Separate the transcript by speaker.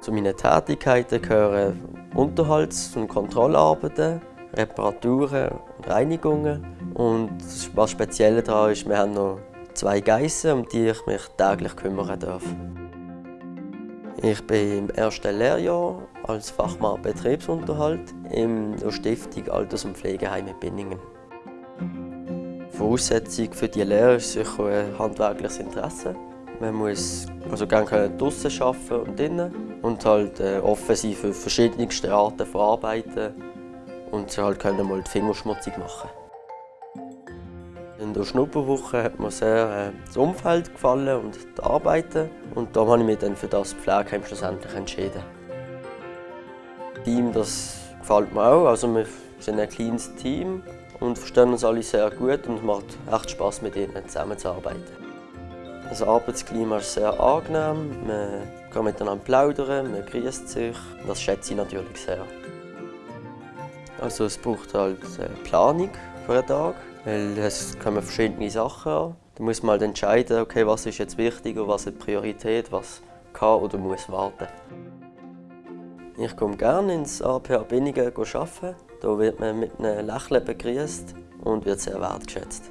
Speaker 1: Zu meinen Tätigkeiten gehören Unterhalts- und Kontrollarbeiten, Reparaturen und Reinigungen. Und was speziell daran ist, wir haben noch zwei Geissen, um die ich mich täglich kümmern darf. Ich bin im ersten Lehrjahr als Fachmann Betriebsunterhalt in der Stiftung Alters- und Pflegeheim in Binningen. Voraussetzung für die Lehre ist sicher ein handwerkliches Interesse. Man muss also gerne draußen arbeiten und drinnen und halt äh, offen für verschiedenste Arten von Arbeiten und halt können mal die Finger schmutzig machen. In der Schnupperwoche hat mir sehr äh, das Umfeld gefallen und die Arbeiten. Und da habe ich mich dann für das Pflegeheim schlussendlich entschieden. Das Team das gefällt mir auch. Also wir sind ein kleines Team und verstehen uns alle sehr gut und es macht echt Spass mit ihnen zusammenzuarbeiten. Das Arbeitsklima ist sehr angenehm, man kann miteinander plaudern, man grüßt sich. Das schätze ich natürlich sehr. Also es braucht halt eine Planung für einen Tag. Weil es kommen verschiedene Sachen an. Da muss man halt entscheiden, okay, was ist jetzt wichtig und was hat Priorität, was kann oder muss warten. Ich komme gerne ins APH Binningen arbeiten. Hier wird man mit einem Lächeln begrüßt und wird sehr wertgeschätzt.